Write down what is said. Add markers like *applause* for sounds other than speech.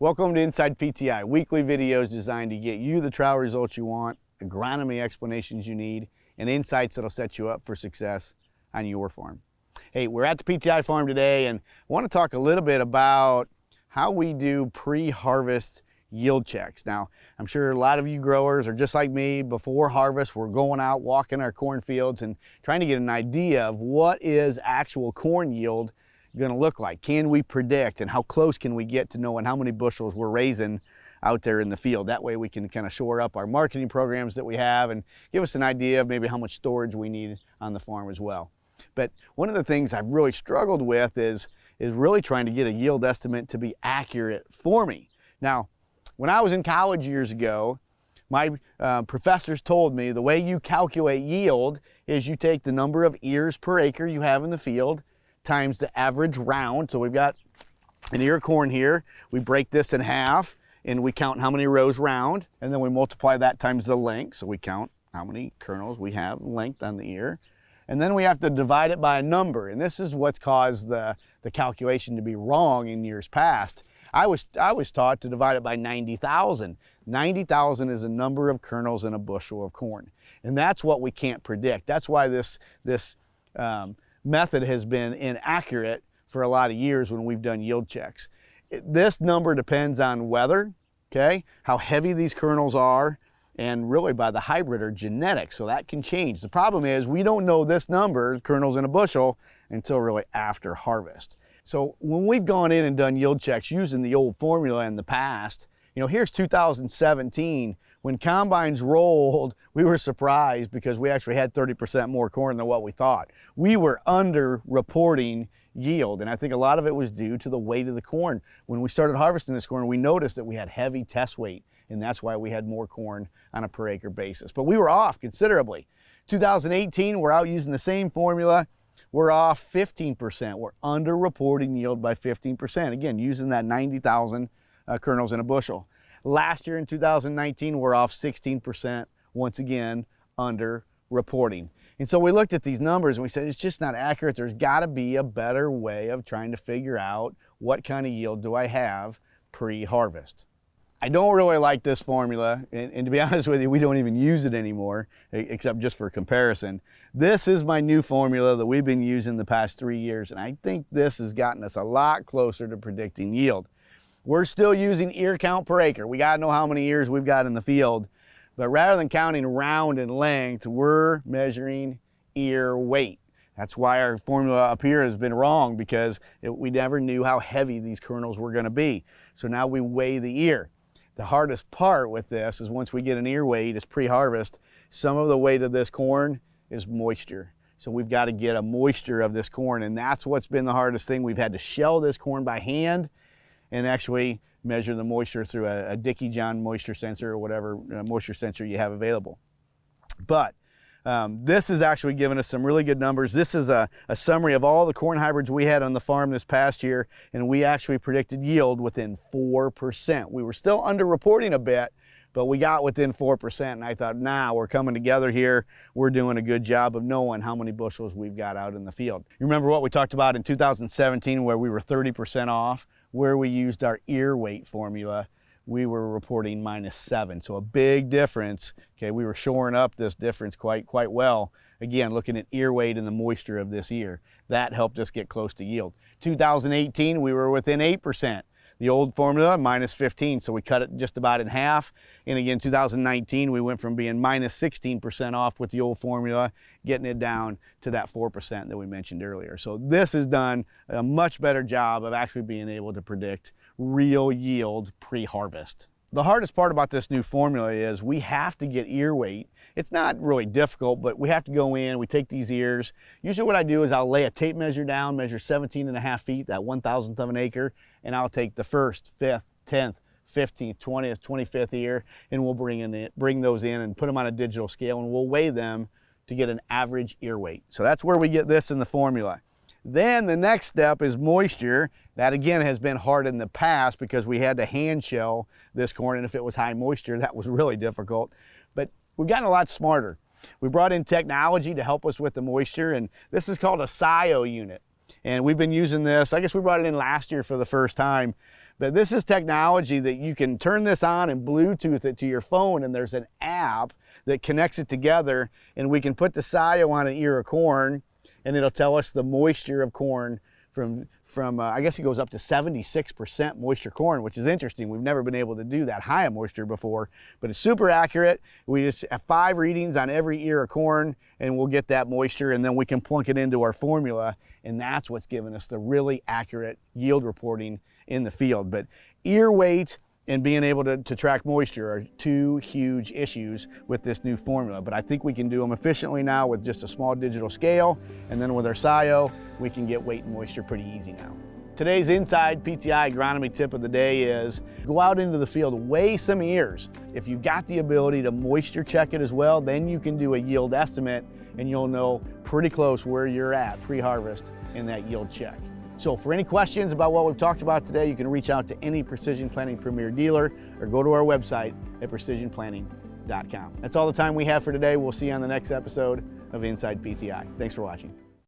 Welcome to Inside PTI, weekly videos designed to get you the trial results you want, agronomy explanations you need, and insights that'll set you up for success on your farm. Hey, we're at the PTI farm today and I want to talk a little bit about how we do pre-harvest yield checks. Now, I'm sure a lot of you growers are just like me, before harvest, we're going out walking our cornfields and trying to get an idea of what is actual corn yield going to look like? Can we predict and how close can we get to knowing how many bushels we're raising out there in the field? That way we can kind of shore up our marketing programs that we have and give us an idea of maybe how much storage we need on the farm as well. But one of the things I've really struggled with is, is really trying to get a yield estimate to be accurate for me. Now, when I was in college years ago, my uh, professors told me the way you calculate yield is you take the number of ears per acre you have in the field times the average round. So we've got an ear of corn here. We break this in half and we count how many rows round and then we multiply that times the length. So we count how many kernels we have length on the ear. And then we have to divide it by a number. And this is what's caused the, the calculation to be wrong in years past. I was, I was taught to divide it by 90,000. 90,000 is a number of kernels in a bushel of corn. And that's what we can't predict. That's why this, this um, method has been inaccurate for a lot of years when we've done yield checks. This number depends on weather, okay, how heavy these kernels are, and really by the hybrid or genetics, so that can change. The problem is we don't know this number, kernels in a bushel, until really after harvest. So when we've gone in and done yield checks using the old formula in the past, you know, here's 2017, when combines rolled, *laughs* we were surprised because we actually had 30% more corn than what we thought. We were under reporting yield, and I think a lot of it was due to the weight of the corn. When we started harvesting this corn, we noticed that we had heavy test weight, and that's why we had more corn on a per acre basis. But we were off considerably. 2018, we're out using the same formula. We're off 15%. We're under reporting yield by 15%. Again, using that 90,000 uh, kernels in a bushel. Last year in 2019, we're off 16%, once again, under reporting. And so we looked at these numbers and we said, it's just not accurate. There's got to be a better way of trying to figure out what kind of yield do I have pre-harvest. I don't really like this formula, and, and, to be *laughs* honest with you, we don't even use it anymore, except just for comparison. This is my new formula that we've been using the past three years, and I think this has gotten us a lot closer to predicting yield. We're still using ear count per acre. We gotta know how many ears we've got in the field. But rather than counting round and length, we're measuring ear weight. That's why our formula up here has been wrong because it, we never knew how heavy these kernels were gonna be. So now we weigh the ear. The hardest part with this is once we get an ear weight, it's pre-harvest, some of the weight of this corn is moisture. So we've got to get a moisture of this corn and that's what's been the hardest thing. We've had to shell this corn by hand and actually measure the moisture through a, a DICKEY-john moisture sensor or whatever uh, moisture sensor you have available. But um, this has actually given us some really good numbers. This is a, a, summary of all the corn hybrids we had on the farm this past year, and we actually predicted yield within 4%. We were still underreporting a bit, but we got within 4%, and I thought, now nah, we're coming together here. We're doing a good job of knowing how many bushels we've got out in the field. You remember what we talked about in 2017 where we were 30% off? Where we used our ear weight formula, we were reporting minus seven. So a big difference. Okay, we were shoring up this difference quite, quite well. Again, looking at ear weight and the moisture of this ear. That helped us get close to yield. 2018, we were within 8%. The old formula, minus 15, so we cut it just about in half. And again, 2019, we went from being minus 16% off with the old formula, getting it down to that 4% that we mentioned earlier. So this has done a much better job of actually being able to predict real yield pre-harvest. The hardest part about this new formula is we have to get ear weight. It's not really difficult, but we have to go in, we take these ears. Usually what I do is I'll lay a tape measure down, measure 17 and a half feet, that one thousandth of an acre, and I'll take the first, fifth, 10th, 15th, 20th, 25th ear, and we'll bring, in the, bring those in and put them on a digital scale, and we'll weigh them to get an average ear weight. So that's where we get this in the formula. Then the next step is moisture. That again has been hard in the past because we had to hand shell this corn and if it was high moisture, that was really difficult. But we've gotten a lot smarter. We brought in technology to help us with the moisture and this is called a SCiO unit. And we've been using this, I guess we brought it in last year for the first time, But this is technology that you can turn this on and Bluetooth it to your phone and there's an app that connects it together and we can put the SCiO on an ear of corn and it'll tell us the moisture of corn from, from uh, I guess it goes up to 76% moisture corn, which is interesting. We've never been able to do that high of moisture before, but it's super accurate. We just have five readings on every ear of corn and we'll get that moisture and then we can plunk it into our formula and that's what's given us the really accurate yield reporting in the field. But ear weight and being able to, to track moisture are two huge issues with this new formula. But I think we can do them efficiently now with just a small digital scale. And then with our SCiO, we can get weight and moisture pretty easy now. Today's Inside PTI agronomy tip of the day is go out into the field, weigh some ears. If you've got the ability to moisture check it as well, then you can do a yield estimate and you'll know pretty close where you're at pre-harvest in that yield check. So for any questions about what we've talked about today, you can reach out to any Precision Planting Premier dealer or go to our website at precisionplanting.com. That's all the time we have for today. We'll see you on the next episode of Inside PTI. Thanks for watching.